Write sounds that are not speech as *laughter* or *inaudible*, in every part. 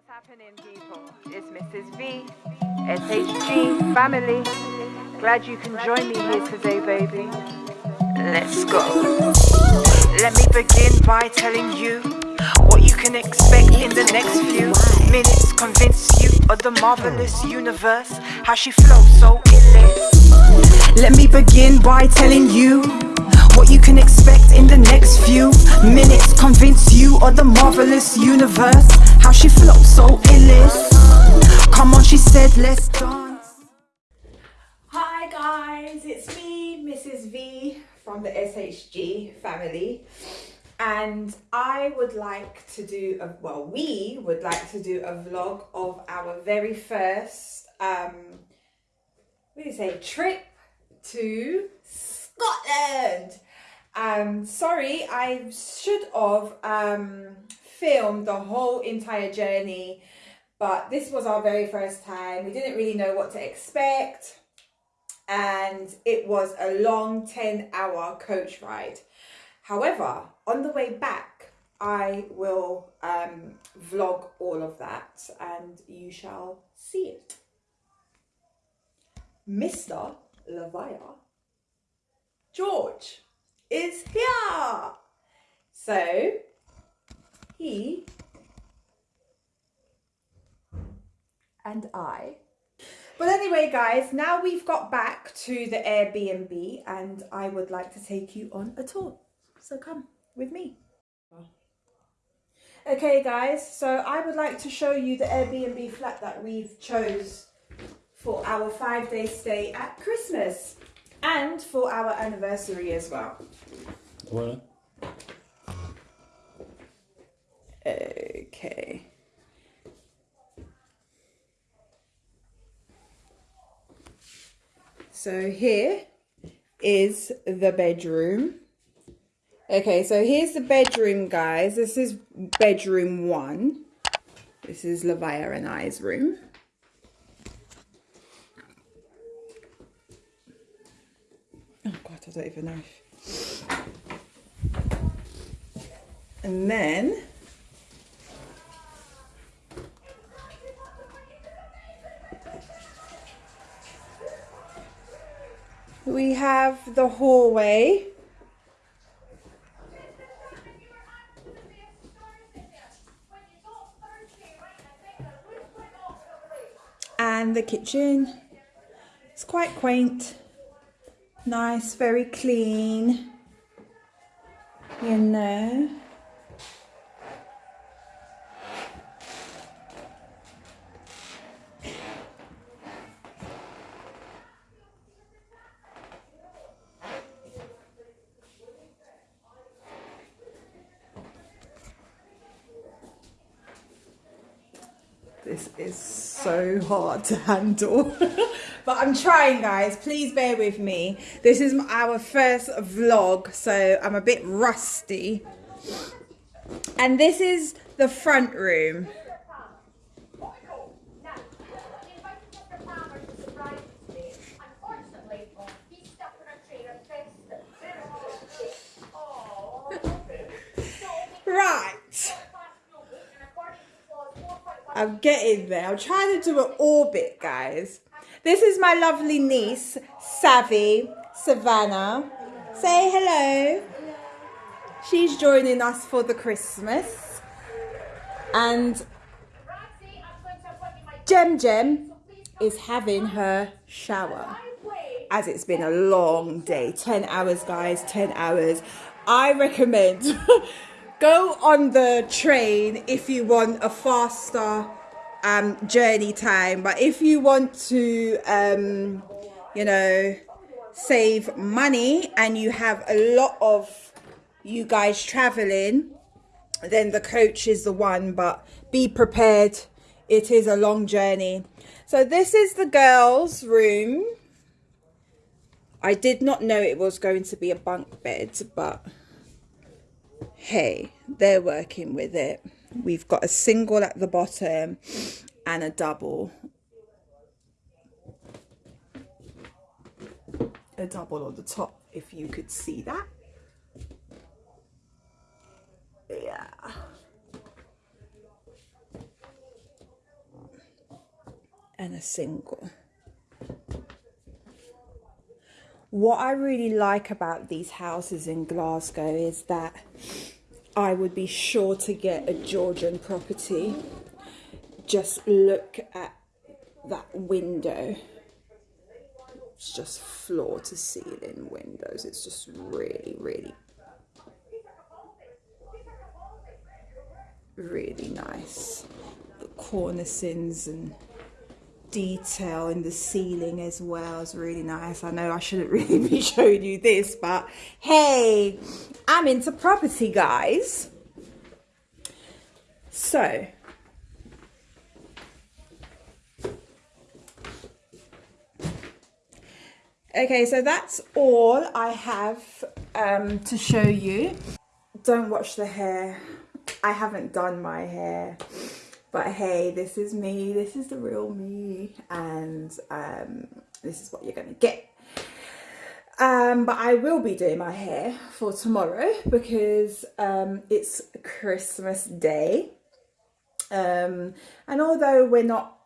What's happening, people? It's Mrs. V, SHG family. Glad you can join me here today, baby. Let's go. Let me begin by telling you what you can expect in the next few minutes. Convince you of the marvelous universe, how she flows so illicit. Let me begin by telling you what you can expect in the next few minutes. Convince you of the marvelous universe, how she flows so illicit. Come on, she said, let's dance. Hi guys, it's me, Mrs. V from the SHG family. And I would like to do a well, we would like to do a vlog of our very first um what do you say trip to Scotland. Um sorry, I should have um filmed the whole entire journey, but this was our very first time. We didn't really know what to expect and it was a long 10 hour coach ride. However, on the way back, I will um, vlog all of that and you shall see it. Mr. Lavaya George is here. So he and I but anyway, guys, now we've got back to the Airbnb and I would like to take you on a tour. So come with me. Okay, guys, so I would like to show you the Airbnb flat that we've chose for our five-day stay at Christmas and for our anniversary as well. What? Okay. So here is the bedroom. Okay, so here's the bedroom, guys. This is bedroom one. This is Lavaya and I's room. Don't even know. And then we have the hallway. And the kitchen. It's quite quaint, nice, very clean, you know. This is so hard to handle. *laughs* but I'm trying, guys. Please bear with me. This is our first vlog, so I'm a bit rusty. And this is the front room. Right. I'm getting there. I'm trying to do an orbit, guys. This is my lovely niece, Savvy, Savannah. Say hello. She's joining us for the Christmas. And Jem Jem is having her shower as it's been a long day 10 hours guys 10 hours i recommend *laughs* go on the train if you want a faster um, journey time but if you want to um, you know save money and you have a lot of you guys traveling then the coach is the one but be prepared. It is a long journey. So this is the girls room. I did not know it was going to be a bunk bed but hey they're working with it. We've got a single at the bottom and a double. A double on the top if you could see that. Yeah. And a single. What I really like about these houses in Glasgow is that I would be sure to get a Georgian property. Just look at that window. It's just floor to ceiling windows. It's just really, really, really nice. The cornicings and detail in the ceiling as well is really nice. I know I shouldn't *laughs* really be showing you this, but hey, I'm into property, guys. So, okay, so that's all I have um, to show you. Don't watch the hair. I haven't done my hair but hey this is me this is the real me and um, this is what you're gonna get. Um, but I will be doing my hair for tomorrow because um, it's Christmas day. Um, and although we're not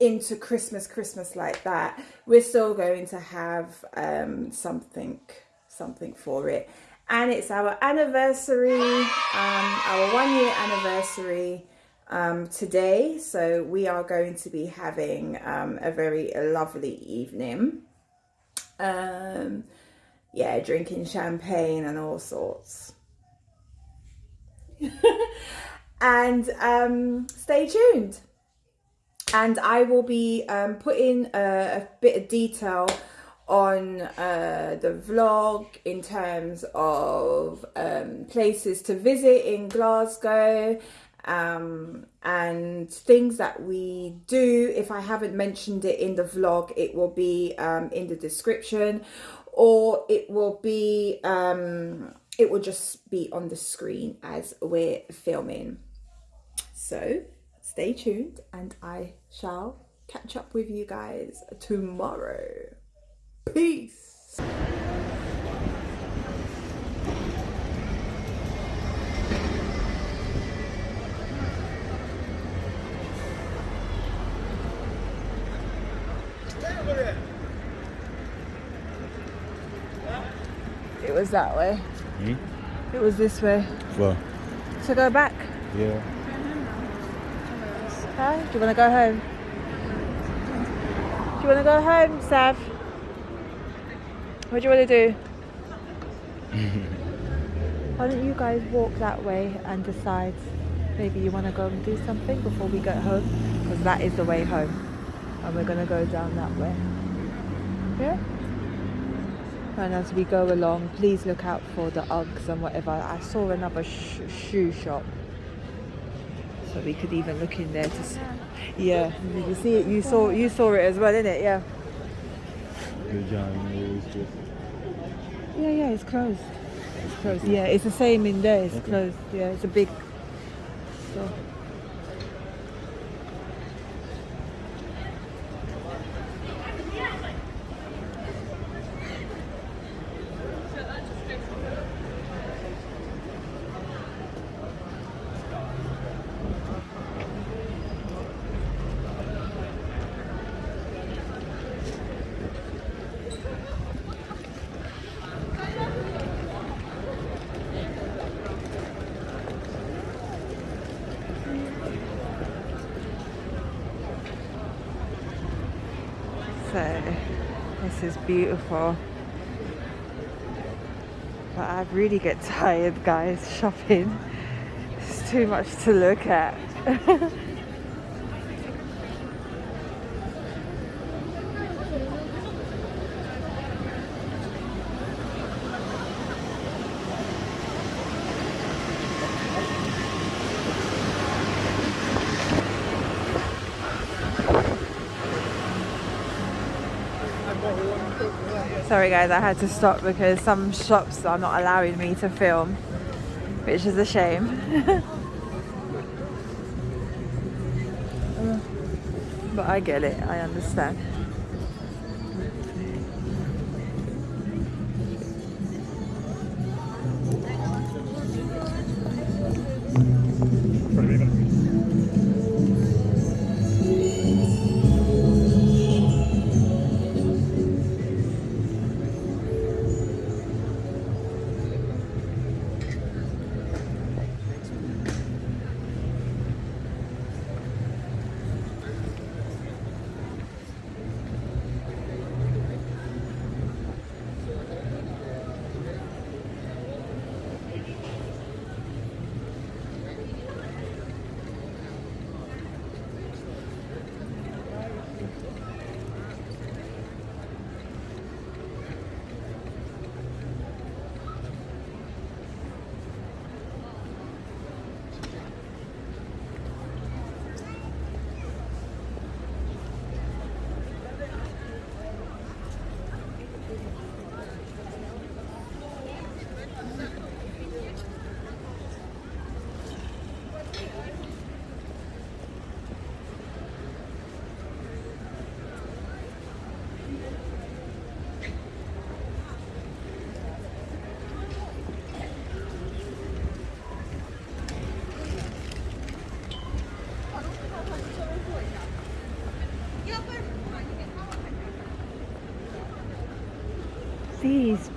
into Christmas Christmas like that we're still going to have um, something something for it. And it's our anniversary um, our one year anniversary um, today. So we are going to be having um, a very lovely evening. Um, yeah, drinking champagne and all sorts. *laughs* and um, stay tuned. And I will be um, putting a, a bit of detail on uh, the vlog in terms of um, places to visit in Glasgow um, and things that we do. If I haven't mentioned it in the vlog, it will be um, in the description or it will be, um, it will just be on the screen as we're filming. So stay tuned and I shall catch up with you guys tomorrow. Peace. That way. Hmm? It was this way. Well, So go back. yeah. Huh? Do you want to go home? Do you want to go home, Sav? What do you want to do? *laughs* Why don't you guys walk that way and decide maybe you want to go and do something before we get home? Because that is the way home. And we're going to go down that way. Yeah? And as we go along, please look out for the Uggs and whatever. I saw another sh- shoe shop. So we could even look in there to see. Yeah, did you see it? You saw you saw it as well, didn't it? Yeah. Good job. Yeah, yeah, it's closed. It's closed. Yeah, it's the same in there. It's Okay. closed. Yeah, it's a big store. So this is beautiful. But I really get tired guys shopping. It's too much to look at. *laughs* Sorry guys, I had to stop because some shops are not allowing me to film, which is a shame. *laughs* but I get it, I understand.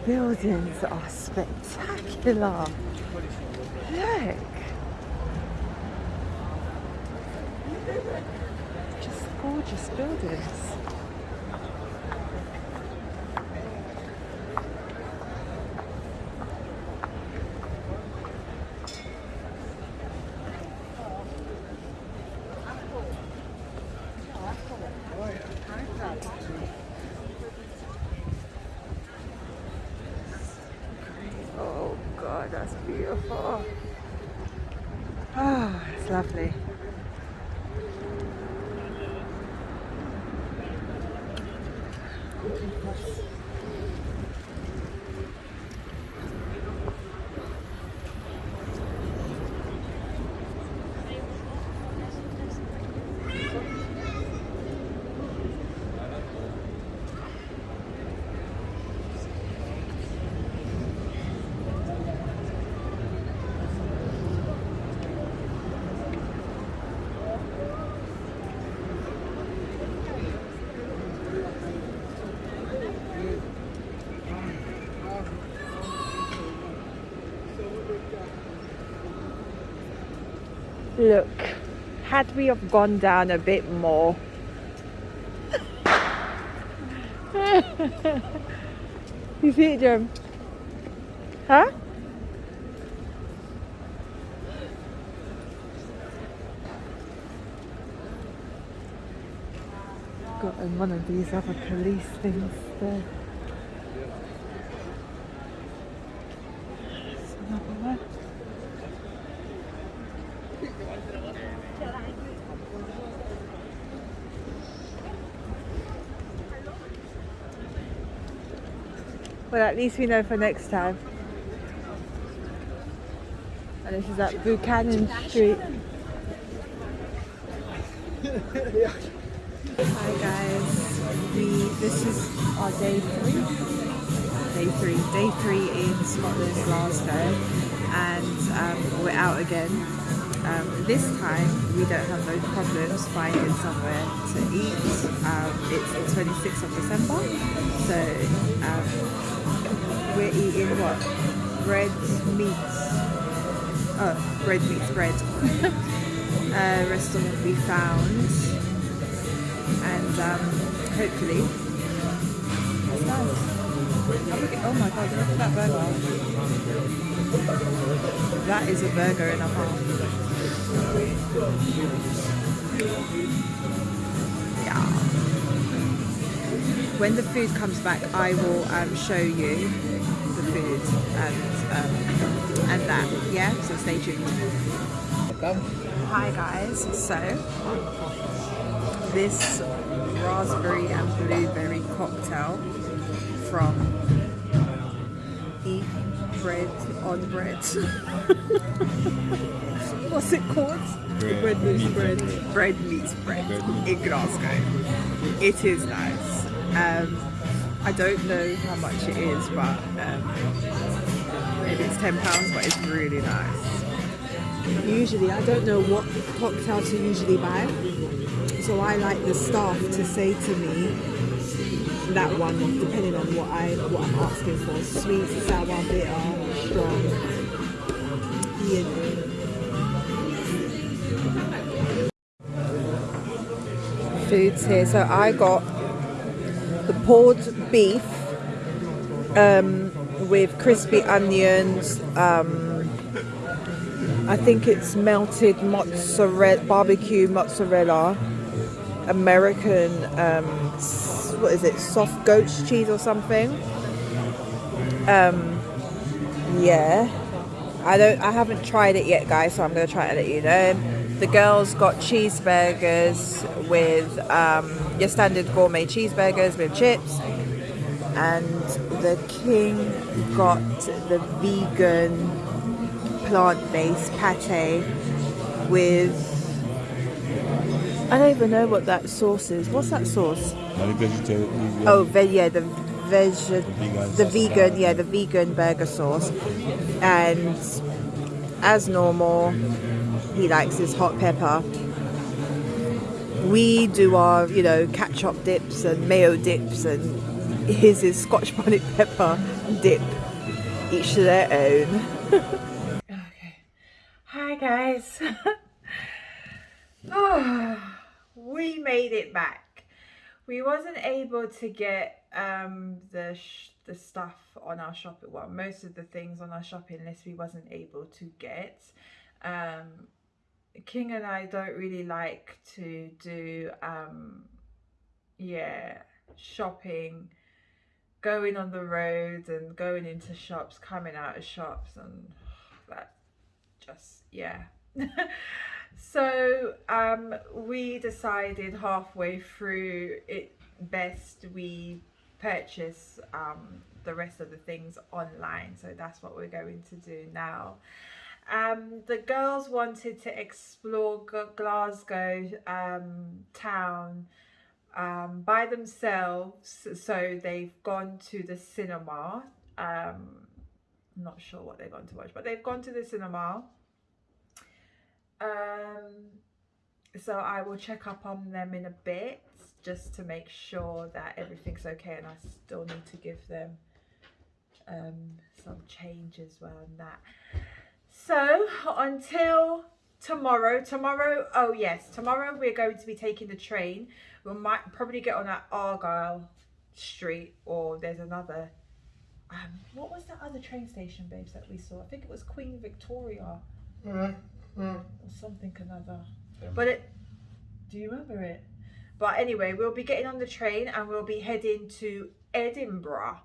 Buildings are spectacular. Look. Just gorgeous buildings. Oh God, Oh, that's beautiful. Oh, *sighs* it's lovely. Look, had we have gone down a bit more. *laughs* you see it, Jerem? Huh? Got in one of these other police things there. There's another one. Well, at least we know for next time. And this is at Buchanan Street. Hi guys, we this is our day three. Day three, day three in Scotland's Glasgow, and um, we're out again. Um, this time we don't have no problems finding somewhere to eat. Um, it's the 26th of December, so um, we're eating what? Bread meats. Oh, bread meats bread. *laughs* uh, restaurant we found, and um, hopefully it's nice. Oh, my god, look at that burger. That is a burger and a half. Yeah. When the food comes back, I will um, show you the food and um, and that. Yeah, so stay tuned. Hi guys. So this raspberry and blueberry cocktail from Bread on Bread. *laughs* What's it called? Bread meets meets bread. Bread meats bread Bread meets in Glasgow. It is nice. Um, I don't know how much it is, but um, maybe it's ten pounds, but it's really nice. Usually, I don't know what cocktail to usually buy, so I like the staff to say to me that one, depending on what I what I'm asking for: sweet, sour, bitter, strong. You. Foods here. So I got the pulled beef um, with crispy onions. Um, I think it's melted mozzarella, barbecue mozzarella, American, um, what is it, soft goat's cheese or something. Um, yeah, I don't, I haven't tried it yet, guys. So I'm gonna try it and let you know. The girls got cheeseburgers with um, your standard gourmet cheeseburgers with chips, and the king got the vegan plant-based pate with I don't even know what that sauce is. What's that sauce? Not a vegetarian. Oh, ve- yeah, the veg, vegan the vegan, yeah, the vegan burger sauce, and as normal, he likes his hot pepper. We do our, you know, ketchup dips and mayo dips and his is Scotch bonnet pepper dip. Each to their own. okay. Hi guys. *laughs* oh, we made it back. We wasn't able to get um, the the stuff on our shopping. Well, most of the things on our shopping list we wasn't able to get. Um, King and I don't really like to do um, yeah shopping going on the road and going into shops coming out of shops and *sighs* that just yeah *laughs* so um we decided halfway through it best we purchase um the rest of the things online so that's what we're going to do now um the girls wanted to explore glasgow um town um, by themselves. So they've gone to the cinema. Um, not sure what they're going to watch, but they've gone to the cinema. Um, so I will check up on them in a bit just to make sure that everything's okay and I still need to give them um, some change as well and that. So until tomorrow, tomorrow, oh yes, tomorrow we're going to be taking the train we might probably get on at Argyle Street or there's another. Um, what was that other train station, babes, that we saw? I think it was Queen Victoria mm, mm. or something another. Yeah. But it, do you remember it? But anyway, we'll be getting on the train and we'll be heading to Edinburgh.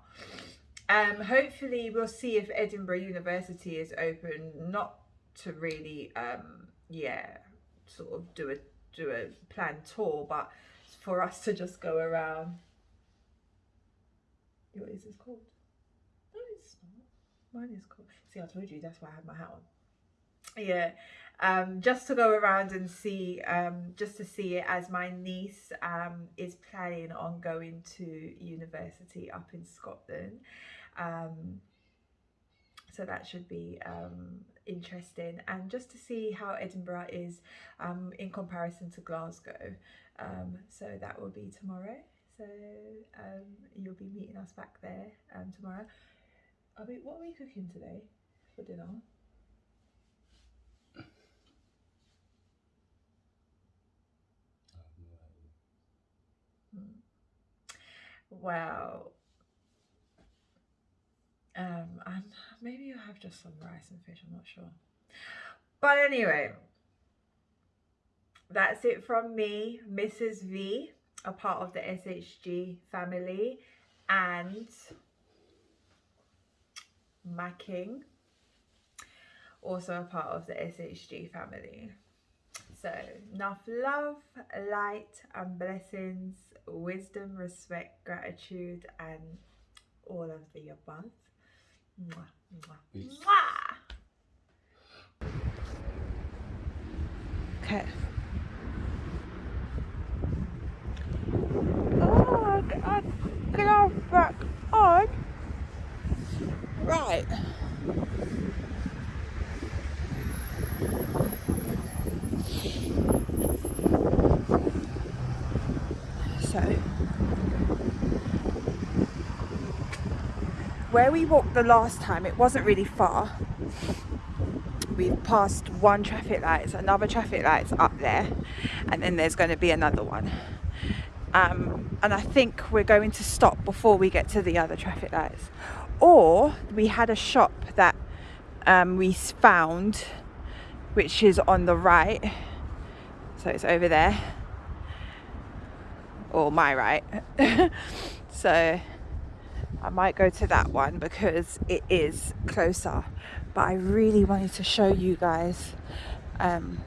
Um, hopefully we'll see if Edinburgh University is open. Not to really, um, yeah, sort of do a do a planned tour, but for us to just go around. What is this called? No, it's not. Mine is called. See, I told you that's why I had my hat on. Yeah, um, just to go around and see, um, just to see it as my niece um, is planning on going to university up in Scotland. Um, so that should be um, interesting. And just to see how Edinburgh is um, in comparison to Glasgow. So that will be tomorrow. So you'll be meeting us back there tomorrow. Are we, what are we cooking today for dinner well um, and maybe you have just some rice and fish, I'm not sure. But anyway, that's it from me, Mrs. V, a part of the SHG family, and my king, also a part of the SHG family. So, enough love, light, and blessings, wisdom, respect, gratitude, and all of the above. Mwah, mwah, mwah. Okay. Oh, I, I glove back on. Right. Where we walked the last time it wasn't really far. We've passed one traffic light another traffic light's up there and then there's going to be another one. Um, and I think we're going to stop before we get to the other traffic lights. Or we had a shop that um, we found which is on the right. So it's over there. Or my right. *laughs* So I might go to that one because it is closer. But I really wanted to show you guys um,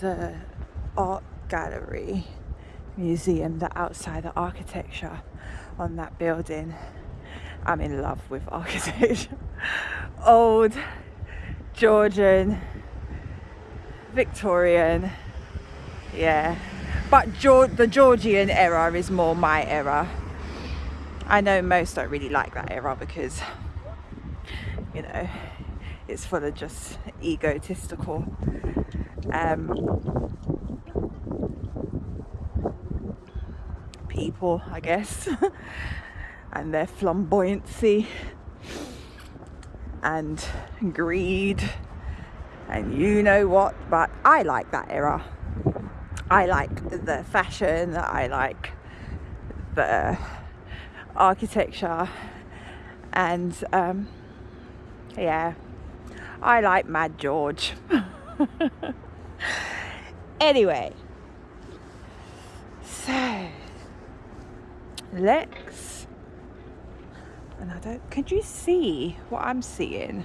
the art gallery museum the outside the architecture on that building. I'm in love with *laughs* architecture. Old Georgian Victorian yeah. But the Georgian era is more my era I know most don't really like that era because, you know, it's full of just egotistical um, people, I guess, *laughs* and their flamboyancy and greed and you know what. But I like that era. I like the fashion, I like the architecture, and um, yeah, I like Mad George. *laughs* anyway, so let's and I don't. Can you see what I'm seeing?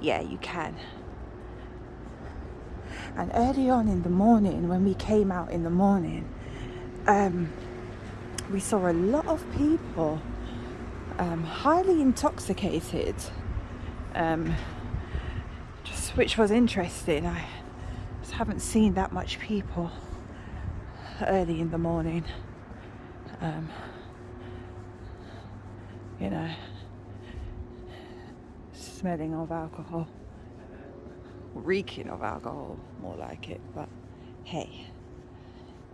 Yeah, you can. And early on in the morning, when we came out in the morning, um, we saw a lot of people um, highly intoxicated, um, just which was interesting. I just haven't seen that much people early in the morning. Um, you know, smelling of alcohol, reeking of alcohol, more like it. But hey,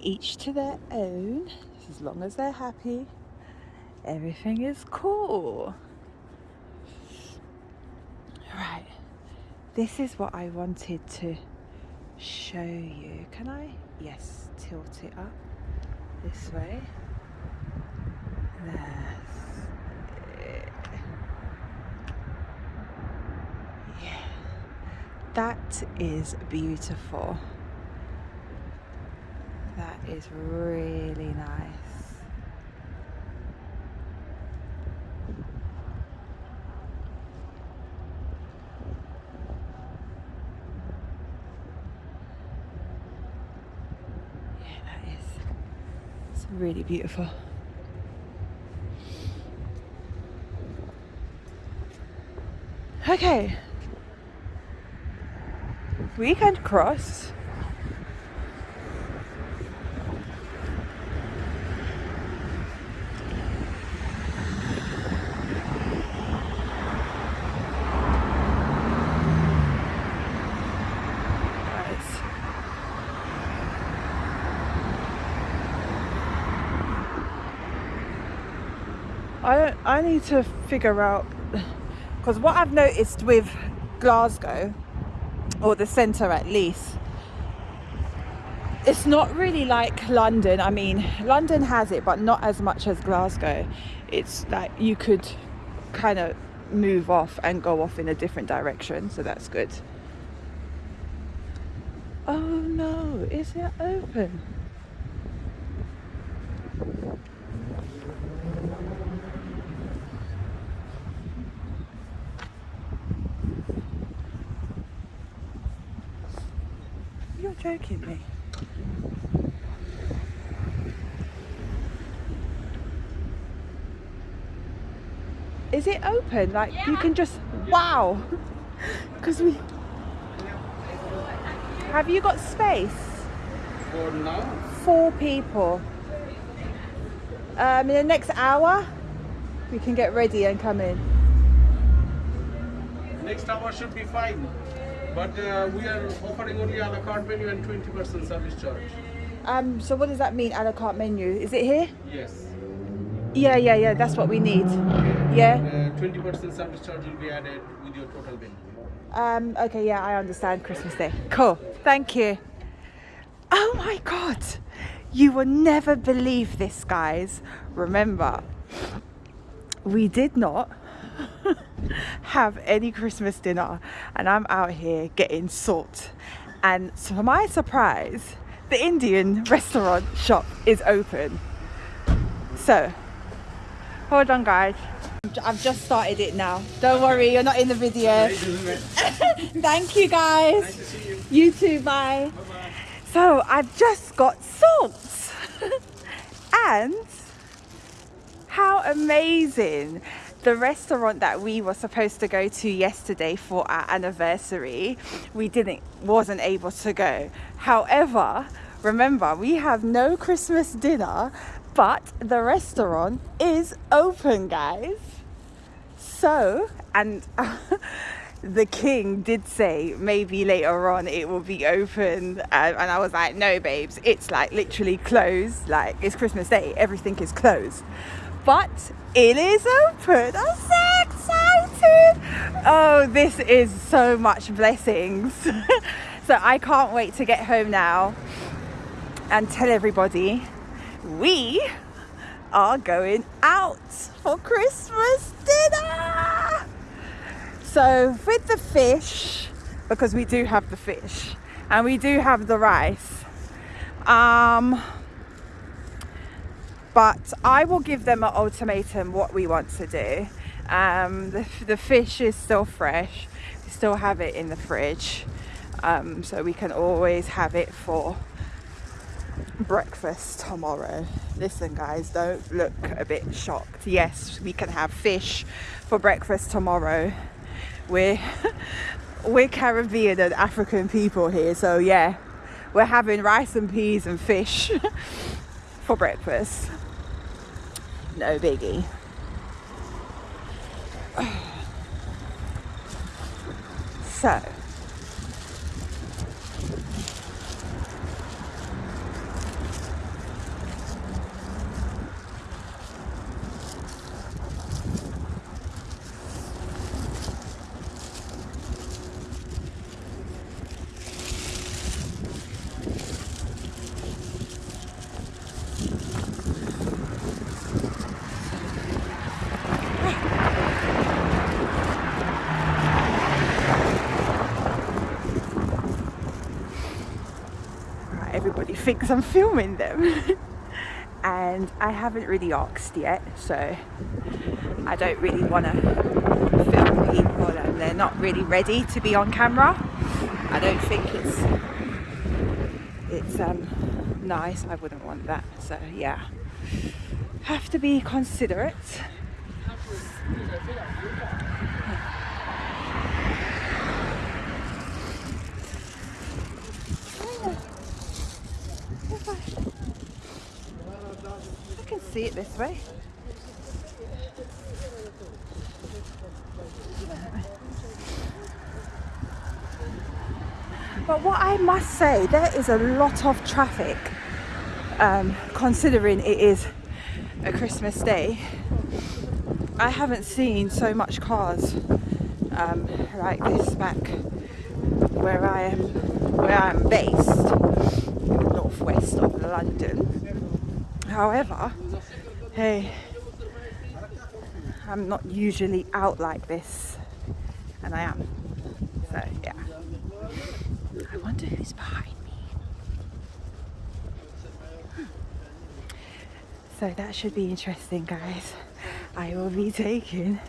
each to their own. As long as they're happy, everything is cool. Right, this is what I wanted to show you. Can I? Yes, tilt it up this way. That's it. Yeah, that is beautiful. That is really nice. Yeah, that is. It's really beautiful. Okay. Weekend cross. Nice. I I need to figure out because what I've noticed with Glasgow or the centre at least it's not really like London. I mean, London has it, but not as much as Glasgow. It's like you could kind of move off and go off in a different direction, so that's good. Oh no, is it open? You're me. Is it open? Like you can just wow. *laughs* Because we have you got space? For now, Four people. Um, in the next hour, we can get ready and come in. next hour should be fine. But uh, we are offering only a la carte menu and 20% service charge. Um, so what does that mean? A la carte menu? Is it here? Yes. Yeah, yeah, yeah. That's what we need. Yeah. Uh, 20% service charge will be added with your total bill. Um, okay, yeah, I understand Christmas Day. Cool. Thank you. Oh my god. You will never believe this, guys. Remember, we did not *laughs* have any Christmas dinner, and I'm out here getting salt. And to my surprise, the Indian restaurant shop is open. So, hold on, guys. I've just started it now. Don't worry, you're not in the video. *laughs* Thank you, guys. you. too. Bye. So I've just got salt, *laughs* and how amazing! The restaurant that we were supposed to go to yesterday for our anniversary, we didn't, wasn't able to go. However, remember we have no Christmas dinner, but the restaurant is open, guys. So, and *laughs* the king did say maybe later on it will be open, and I was like, no, babes, it's like literally closed. Like it's Christmas Day, everything is closed, but it is open. I'm so excited! Oh, this is so much blessings. *laughs* so I can't wait to get home now and tell everybody we are going out for Christmas dinner. So with the fish, because we do have the fish and we do have the rice, um, but I will give them an ultimatum what we want to do. Um, the, the fish is still fresh. We still have it in the fridge, um, so we can always have it for breakfast tomorrow. Listen, guys, don't look a bit shocked. Yes, we can have fish for breakfast tomorrow. We're *laughs* we're Caribbean and African people here, so yeah, we're having rice and peas and fish *laughs* for breakfast. No biggie. *sighs* So. Right, thinks I'm filming them. *laughs* and I haven't really asked yet, so I don't really want to film people and they're not really ready to be on camera. I don't think it's it's um nice. I wouldn't want that. So yeah. Have to be considerate. See it this way. But what I must say, there is a lot of traffic um, considering it is a Christmas day. I haven't seen so much cars um, like this back where I am, where I am based, in the northwest of London. However, hey, I'm not usually out like this, and I am. So yeah. I wonder who's behind me. Hmm. So that should be interesting, guys. I will be taking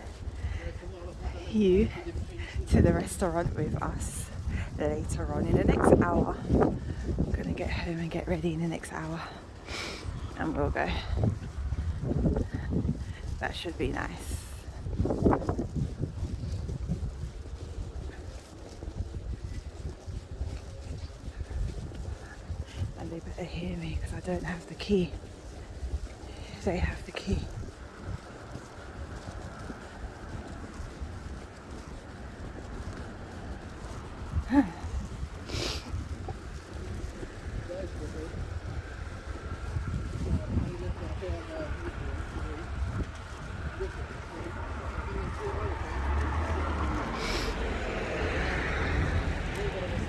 you to the restaurant with us later on in the next hour. I'm gonna get home and get ready in the next hour and we'll go. That should be nice. And they better hear me because I don't have the key. They have the key. I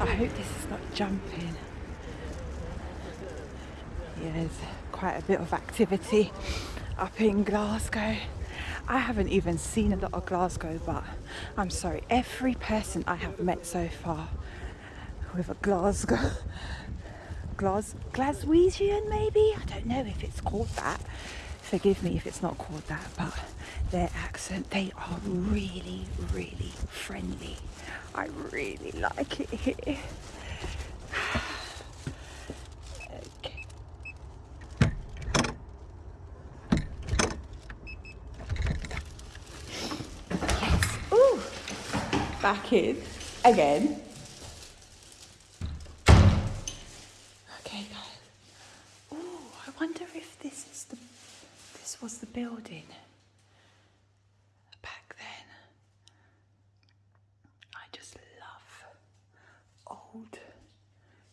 hope this is not jumping. Yeah, there's quite a bit of activity up in Glasgow. I haven't even seen a lot of Glasgow, but I'm sorry, every person I have met so far with a Glasgow, Glas, Glaswegian maybe? I don't know if it's called that. Forgive me if it's not called that, but their accent, they are really, really friendly. I really like it here. Back in again. Okay, guys. Ooh, I wonder if this is the this was the building back then.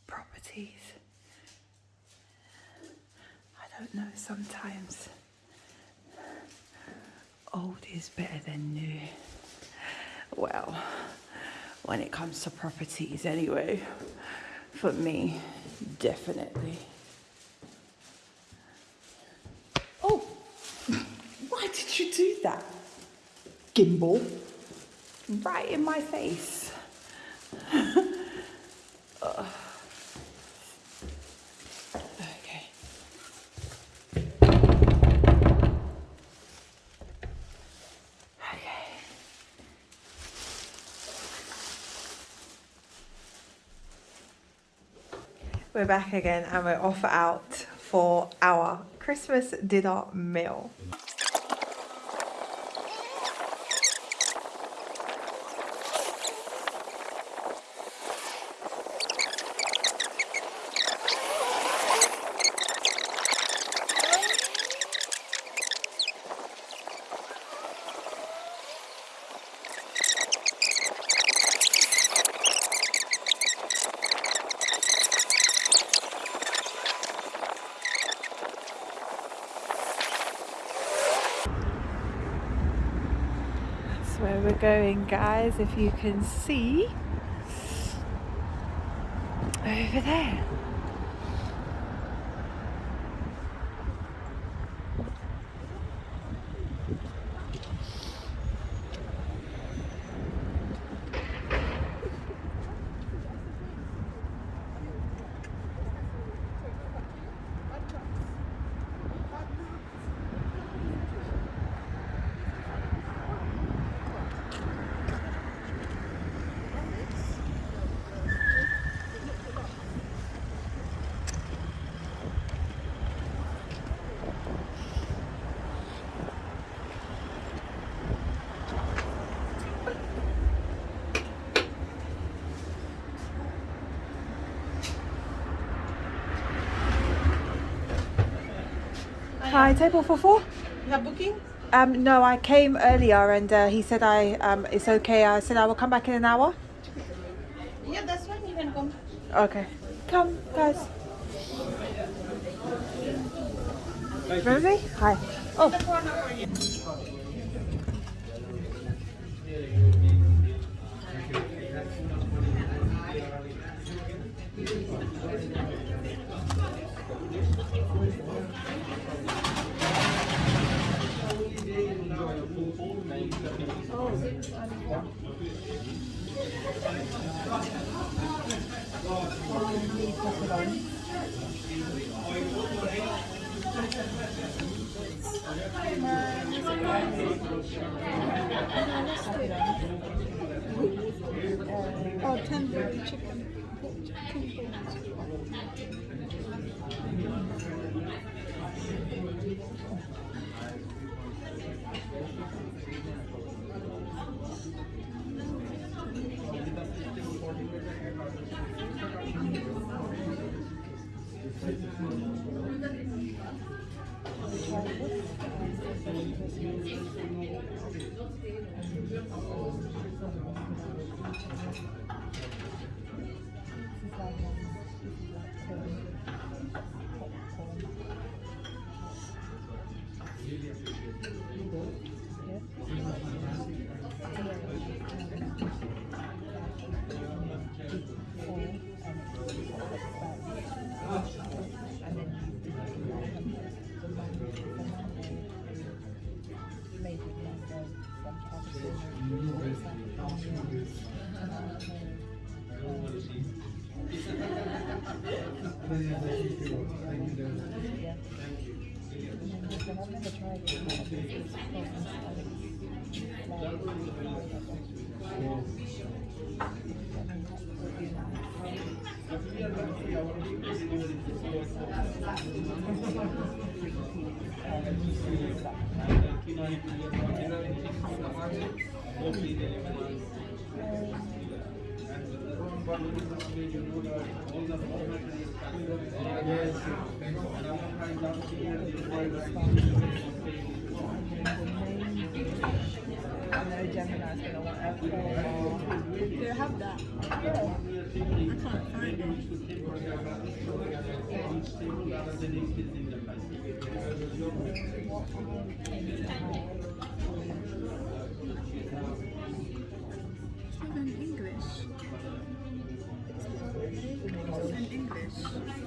properties. I don't know, sometimes old is better than new. Well, to properties, anyway, for me, definitely. Oh, *laughs* why did you do that? Gimbal. Right in my face. *laughs* We're back again and we're off out for our Christmas dinner meal. That's where we're going, guys, if you can see. Over there. Hi, table for four. You have booking? Um, no, I came earlier and uh, he said I um, it's okay. I said I will come back in an hour. Yeah, that's fine. You can come. Okay. Come, guys. Rosie? Hi. Oh. Oh, Yes, thank you. They have that. I can't find it. Even English. It's in English.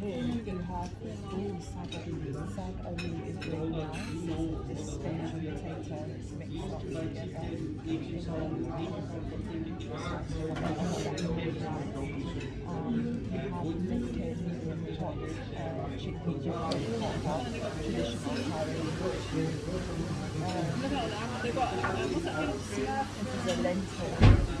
Here you have all saggy, saag aloo is really nice. This spinach and potato mixed up together. Um, you have lifted medium chopped uh, chickpea dog, traditional curry. This is a lentil dish.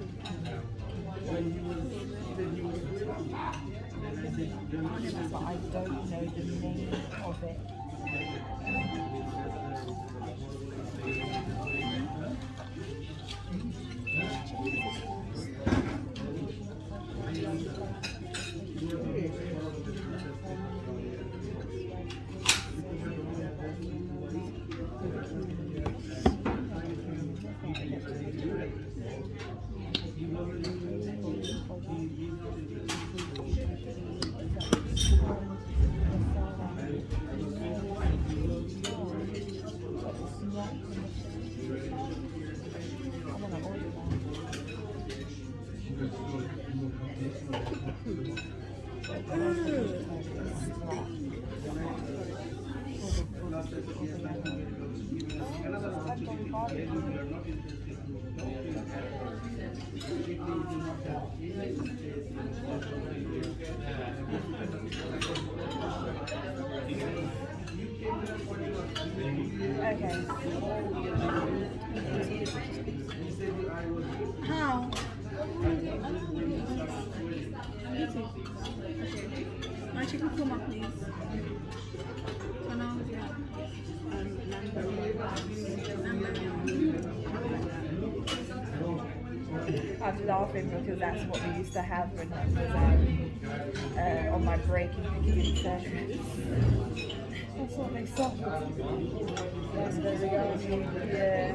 with but I don't know the name of it. I want to order that. Okay. How? YouTube. Okay. My chicken korma, please. So now, yeah. Um, Laughing because that's what we used to have when I was um, uh, on my break in. That's what they sold. Yeah.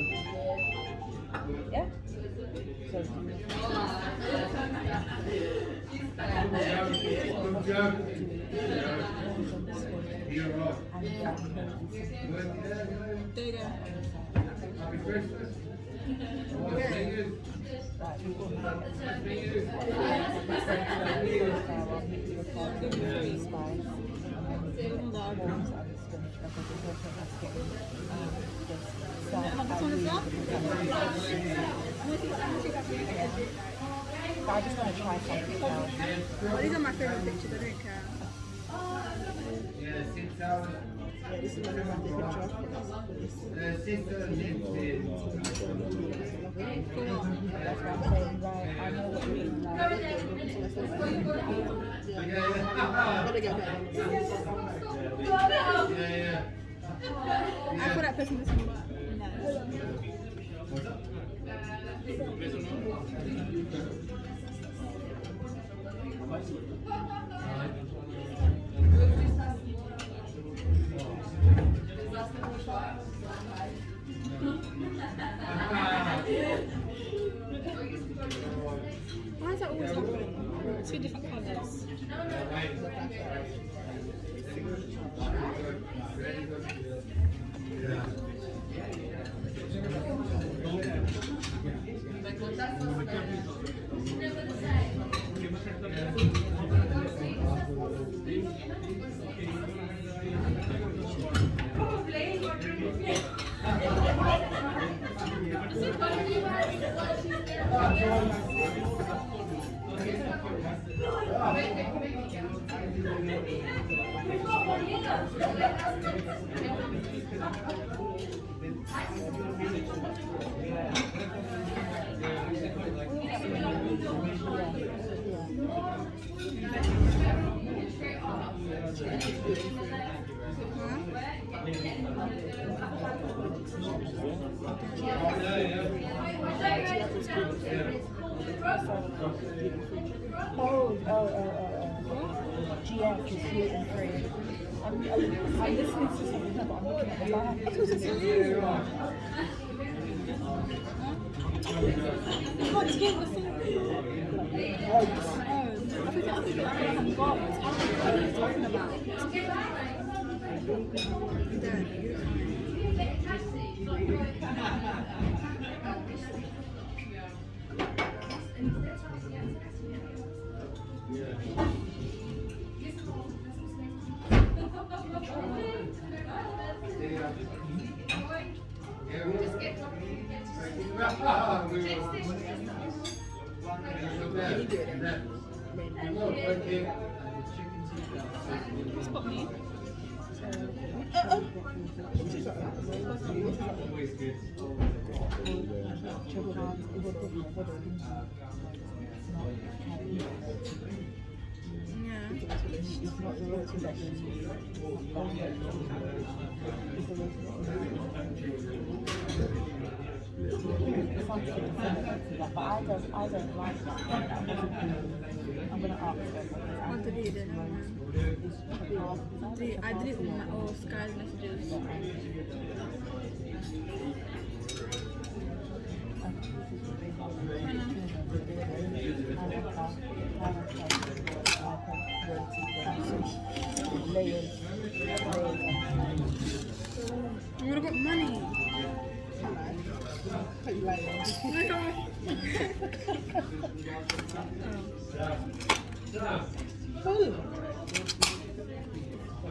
I just want to try something else. Well, these are my favorite pictures. I don't care. Right? I you put this one, Oh, oh, oh, oh, oh. GF is gluten free. I'm, I'm, I'm listening to something, but I'm looking at the it's here, the. Oh, I what you're talking about. *laughs* There. Spot I don't, I don't like that. I'm gonna ask them. I delete all Sky's messages. Gonna got money.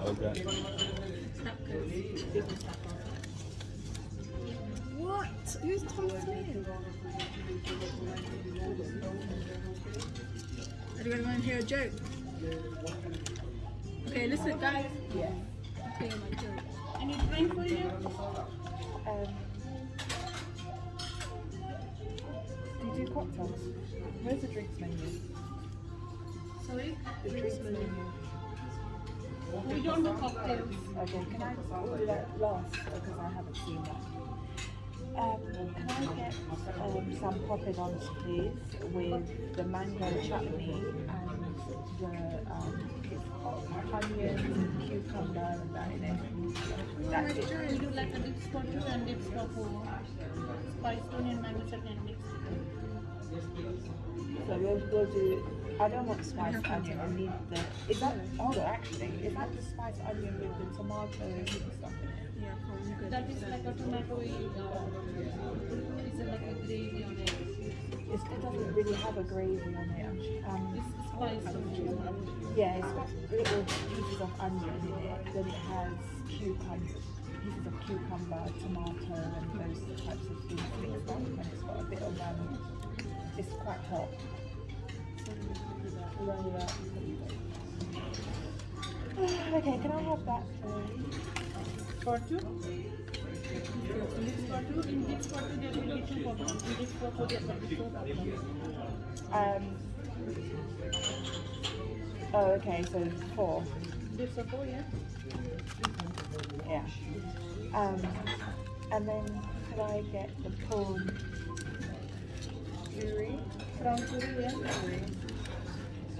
Okay. What? Who's Tom Smith? Are you guys want to hear a joke? Okay, listen, guys. Yeah. I'll you my joke. Any drink for you? Um, do you do cocktails? Where's the drinks menu? Sorry? The drinks menu. We don't do cocktails. Okay, can I order that last because I haven't seen that. Um, can I get um, some poppadoms, please, with the mango chutney and the um, onion, cucumber, and that in it. That's it. Would you like a dip for two and dips for four? Spice onion, mango chutney and mix. So we'll, we'll do. I don't want spiced onion. I need the. Is that? On, actually, is that the spiced onion with the tomato and stuff in it? Yeah, cool. I'm. That is like a tomato, uh, is it like It's, it doesn't really have a gravy on it. Um, It's spice on yeah, it's got little pieces of onion in it. Then it has cucumber, pieces of cucumber, tomato, and those types of things mixed up. And it's got a bit of um, it's quite hot. Roll it up. Okay, can I have that please? For two? This for two. In this for two, there will be two. In this for four, there will be four. Um. Oh, okay. So four. This for four, yeah? Yeah. Um. And then could I get the prawn puri Prawn puri, yeah?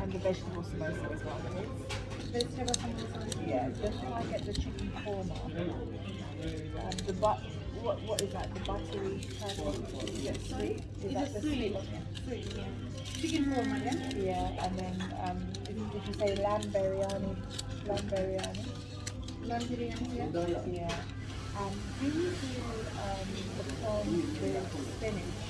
and the vegetable samosa as well, please? Vegetable samosa. Yeah. Then can I get the chicken korma? Um, the but. What, what is that? The buttery kind of sweet? Is that the sweet. Chicken korma, yeah? Yeah, and then um, did, you say lamb biryani? Lamb biryani? Lamb biryani, yeah? Yeah. And do you do um, the? Hmm. Prawn with spinach.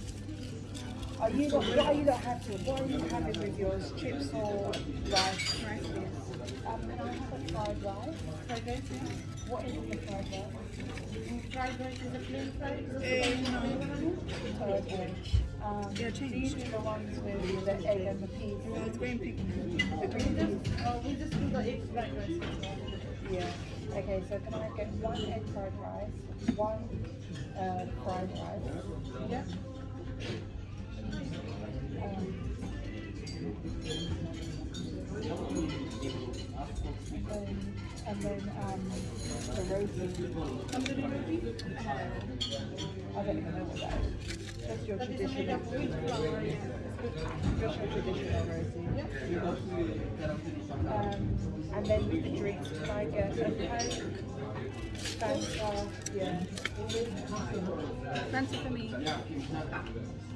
are you not, are you not having? What are you having with yours? Chips or rice? Rice, yes. Um, can I have a fried rice? Fried rice, yeah? What is the fried rice? Fried rice is a plain fried rice. Okay. Um, Yeah, these change. are the ones with the egg and the peas. No, it's green pig. The green peas. just, uh, we just do the egg fried rice. Yeah. Okay, so can I get one egg fried rice, one uh, fried rice, Yeah? And, then um, the roti. Tandoori roti? I don't even know what that is. That's your traditional, yeah. that's your traditional roti. Um, and then with the drinks, I get a Fanta, yeah. Fancy for me.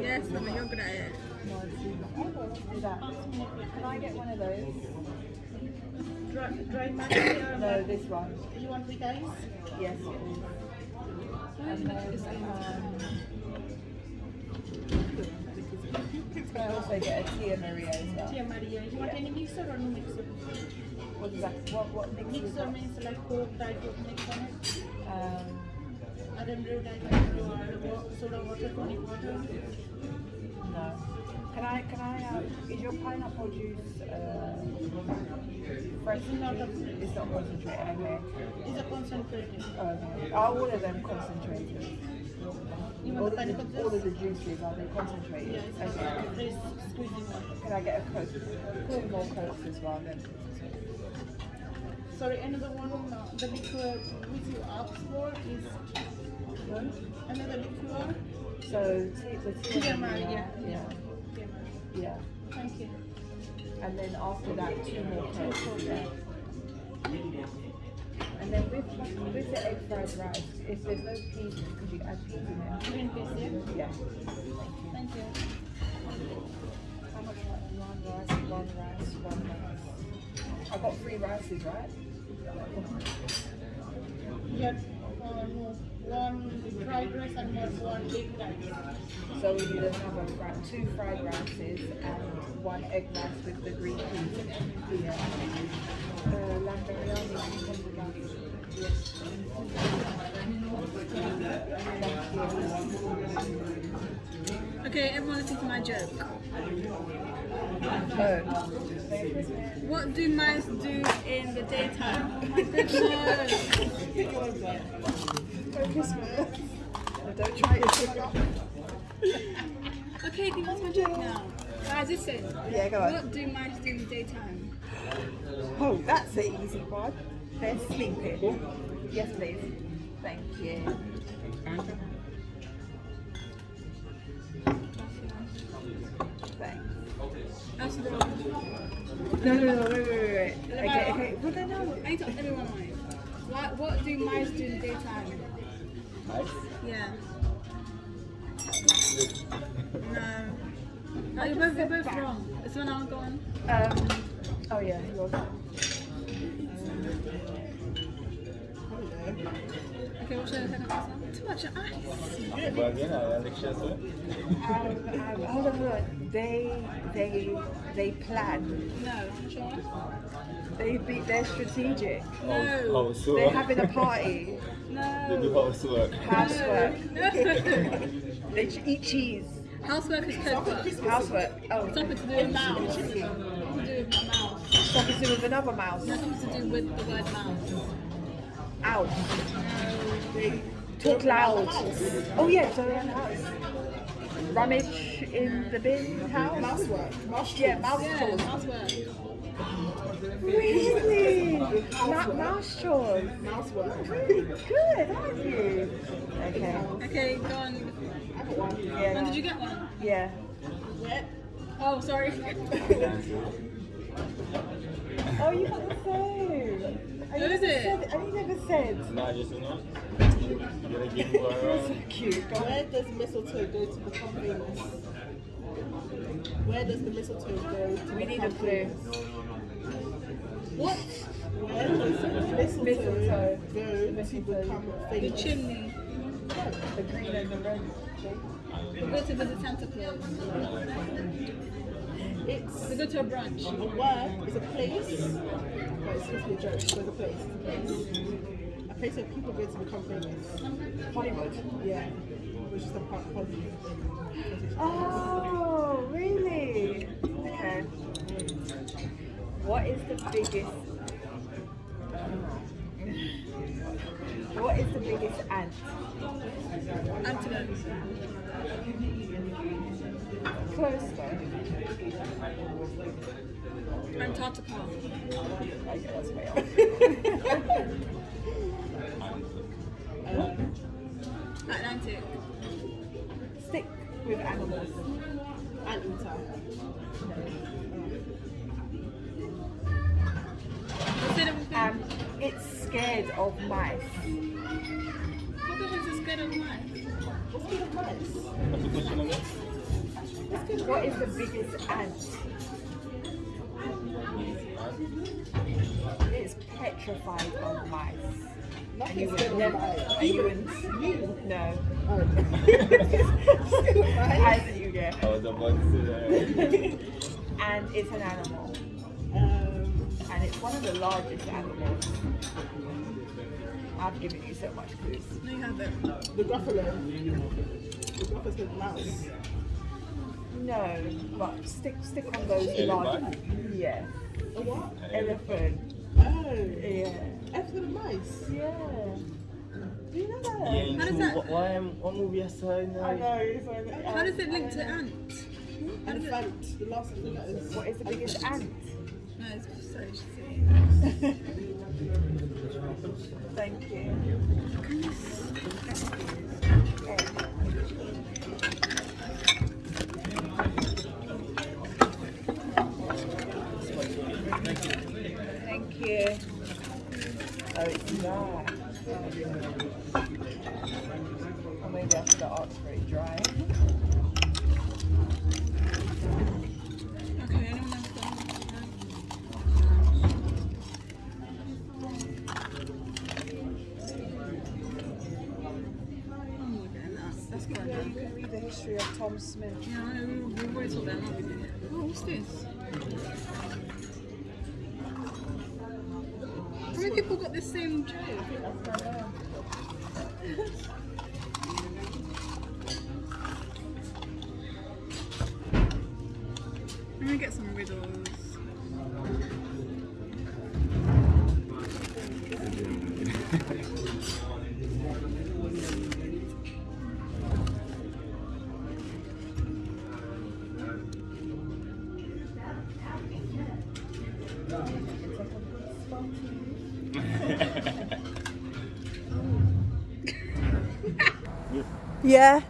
Yes, I mean, you're good at it. No, it's too much. Okay, let's do that. Can I get one of those? Dry, dry matcha No, this one. you want with ice? Yes. And then, um, can *laughs* I also get a Tia Maria as well? Tia Maria. You want any mixer or no mixer? What is that? What, what mix is Mixer means like Coke, Diet Coke mix on it. Um, Adam brew Diet Coke or wa- soda water, tonic water. no. Can I, can I, uh, is your pineapple juice, uh, fresh? It's not a- It's not concentrated, okay. It's a concentrated. Okay. Are all of them concentrated? You All want of, the pineapple all of the juices, are they concentrated? Yeah, it's Okay. okay. There's squeezing one. Can I get a Coke? Two more Cokes as well then. Sorry, another one, uh, the liqueur which you asked for is another liqueur. So, tea, the. Tia Maria. Yeah. Yeah. Yeah. Thank you. And then after that, two more Cokes. Yeah. And then with, with the egg fried rice, if there's no peas, could you add peas in there? Green peas, yeah? Yeah. Thank you. How much? One rice, one rice, one rice. I got three rices, right? Yeah, uh, no, one fried rice and one, one egg rice. So we need another fri- two fried rices and one egg rice with the green peas in it. Yeah. Uh, lamb biryani, can you come with that? Yes. Okay, everyone listen to my joke. Oh. What do mice do in the daytime? Oh my goodness. Don't try it. Okay, can you my joke now? Guys, listen. Yeah, go on. What do mice do in the daytime? Oh, that's an easy one. They're sleeping. Yes, please. Thank you. Thanks. That's the one. No, no, no, wait, wait, wait, wait. Okay, okay. Well, then no. I need to everyone. What, what do mice do in the daytime? Nice. Yeah. No. No, you're both, you're both wrong. It's when I'm going. Um, oh yeah, yours. Okay, what's your second answer? Too much ice. But again, I lecture sir. Um, um, hold on, hold. They, they, they plan. No. Sure? They be, they're strategic. No. Housework. They're having a party. *laughs* They do No. housework. Housework. *laughs* They ch- eat cheese. Housework is code for Housework. Oh, something to do with mouse. Something to do with my mouse. something to do with another mouse. No, something to do with the word mouse. Out. They talk loud. Oh yeah, so around the house. Rummage in the bin house. Mousework. Mouse yeah, mouse Yeah, chores. housework. Really? Not mouse chores. Mousework. Oh, really good, aren't you? Okay. Okay, go on. Yeah. When did you get one? Yeah. Oh, sorry. *laughs* Oh, you got the same. Who is it? Said, I never said. Nah, just you know. You gotta give her a Cute. Go. Where does mistletoe go to become famous? Where does the mistletoe go to We need a become clue. What? Mistletoe, The chimney. The green and the red. We go to visit Santa Claus. It's We go to a brunch. a word, is a place. But it's supposed to be a joke, so it's a place. It's a place. A place where people go to become famous. Hollywood. Yeah. Which is the part of Hollywood. Oh, What is the biggest? What is the biggest ant? Antelope. Close though. Antarctica. Okay, that's way off. Atlantic. Stick with animals. Anteater. The biggest ant? It's petrified of mice. And you would never. And you wouldn't. You. No. *laughs* Oh. As you get. I was about to say that. And it's an animal. Um, And it's one of the largest animals. I've given you so much clues. No, you haven't. the Gruffalo. The Gruffalo's called mouse. No, but stick stick on those large. Elephant? Yeah. A what? Elephant. Oh. Yeah. F for the mice. Yeah. Do you know that? Yeah, How does that- what, why, um, what movie I saw I know. Like, How does it link to ant? How? Elephant. The last of the letters. What is the biggest ant? No, it's sorry, she's. *laughs* Thank you. Yeah.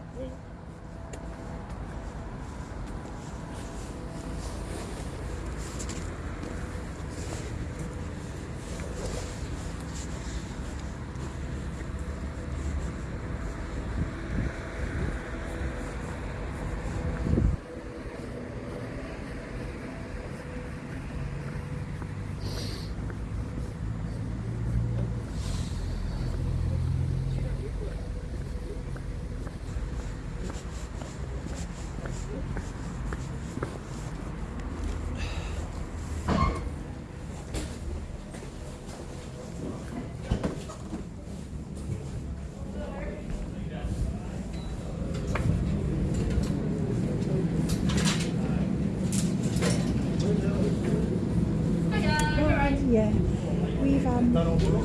Yeah. We've um,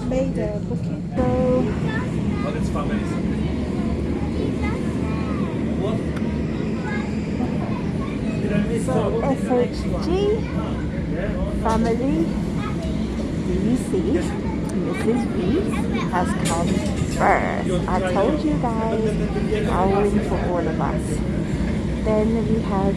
made a booking. So But it's families. So SHG family, see? Mrs. B has come first. I told you guys, I'll win for all of us. Then we have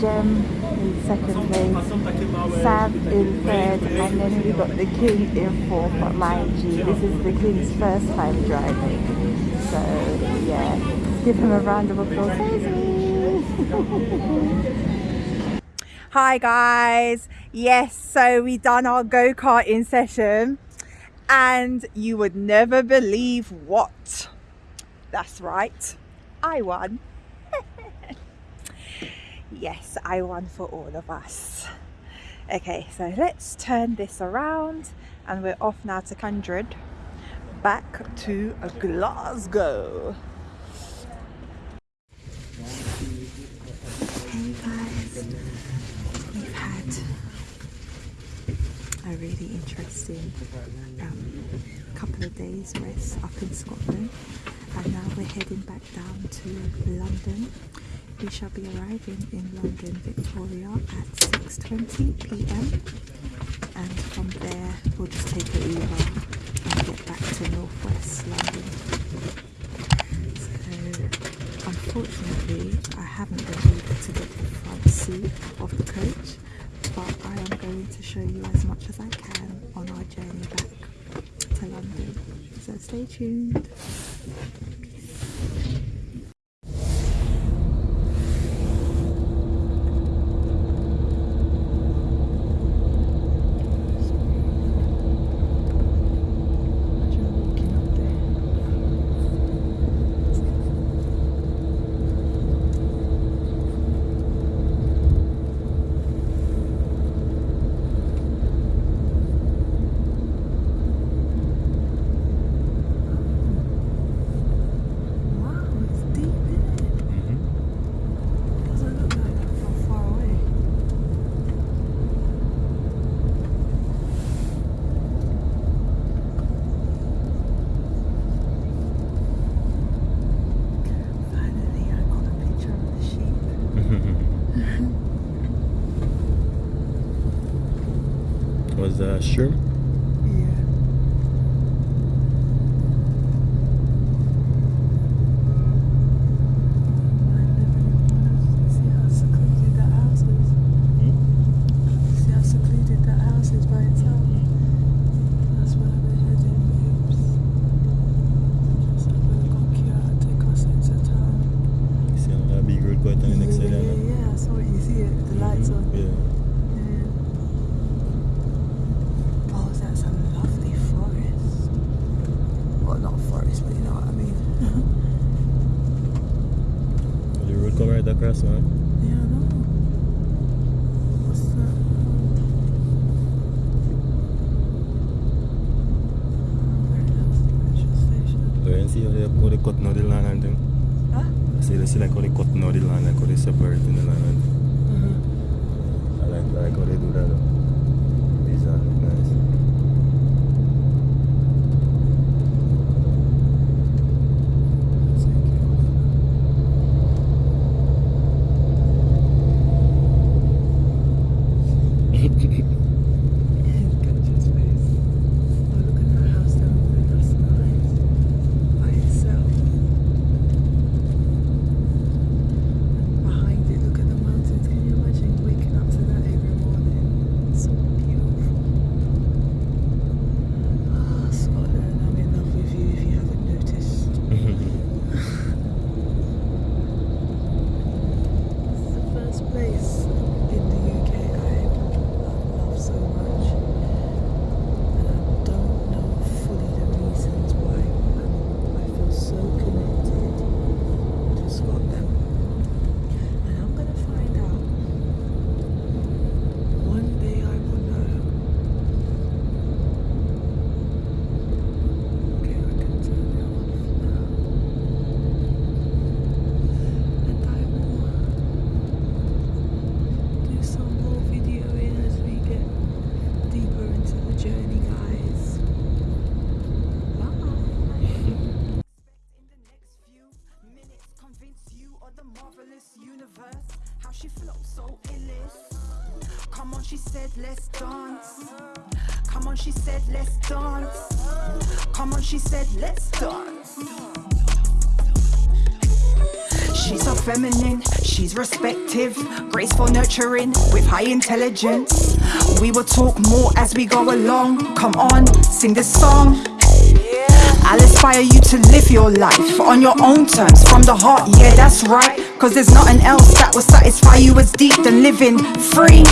Jem in second place, Sam in third, and then we got the King in fourth. But mind you, this is the King's first time driving. So yeah, give him a round of applause. *laughs* Hi guys. Yes, so we done our go-karting session and you would never believe what. That's right. I won. Yes, I won for all of us. Okay, so let's turn this around and we're off now to Kindred back to Glasgow. Hey guys, we've had a really interesting um, couple of days rest up in Scotland and now we're heading back down to London. We shall be arriving in London Victoria at 6.20pm and from there we'll just take an Uber and get back to northwest London. So unfortunately I haven't been able to get the front seat of the coach but I am going to show you as much as I can on our journey back to London. So stay tuned. active, graceful, nurturing, with high intelligence. We will talk more as we go along. Come on, sing this song. I'll inspire you to live your life on your own terms, from the heart, yeah, that's right. Cause there's nothing else that will satisfy you as deep than living free.